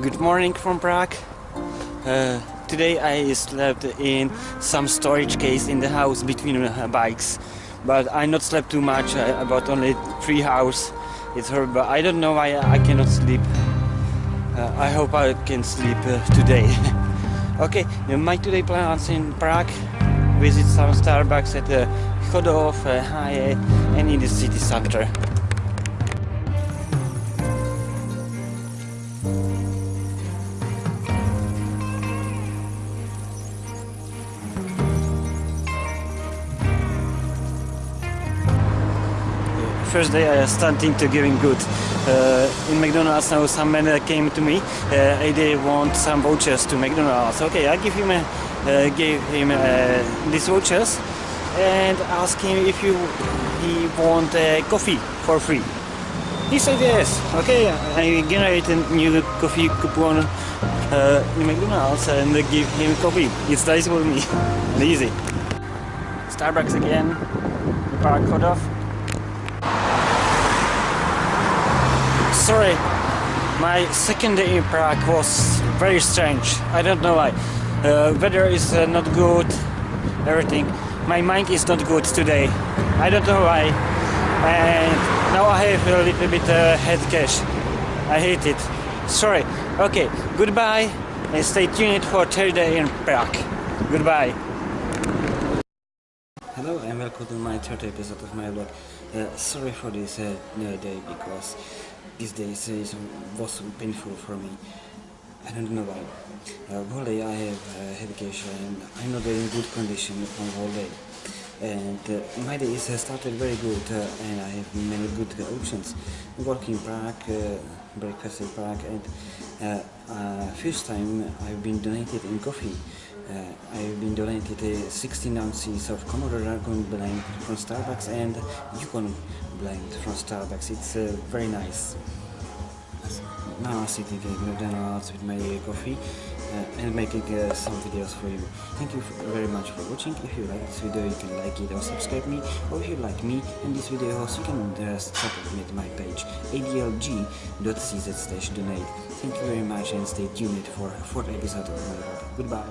Good morning from Prague. Uh, today I slept in some storage case in the house between uh, bikes, but I not slept too much, uh, about only three hours. It's horrible. I don't know why I cannot sleep. Uh, I hope I can sleep uh, today. okay, my today plans in Prague. Visit some Starbucks at uh, Chodov, uh, and in the city center. First day I starting to getting good. Uh, in McDonald's now some man came to me. Uh, they want some vouchers to McDonald's. Okay, I give him a, uh, gave him uh, these vouchers and ask him if you he want uh, coffee for free. He said yes. Okay, I generate a new coffee coupon uh, in McDonald's and give him coffee. It's nice for me easy. Starbucks again. Park cut sorry. My second day in Prague was very strange. I don't know why. Uh, weather is uh, not good, everything. My mind is not good today. I don't know why. And now I have a little bit uh, head cash. I hate it. Sorry. Okay, goodbye and stay tuned for third day in Prague. Goodbye. Hello and welcome to my third episode of my vlog. Uh, sorry for this uh, day because these days is, was painful for me. I don't know why. Uh, day I have uh, vacation and I'm not in good condition on whole day. And uh, my day started very good uh, and I have many good options. Work in Prague, uh, breakfast in Prague and uh, uh, first time I've been donated in coffee. I've been donated uh, 16 ounces of Komodo Dragon blend from Starbucks and Yukon blend from Starbucks. It's uh, very nice. Now I'm sitting in McDonald's with my coffee uh, and making uh, some videos for you. Thank you very much for watching. If you like this video, you can like it or subscribe me. Or if you like me and this video, you can uh, support me at my page adlg.cz slash donate. Thank you very much and stay tuned for a fourth episode of my vlog. Goodbye.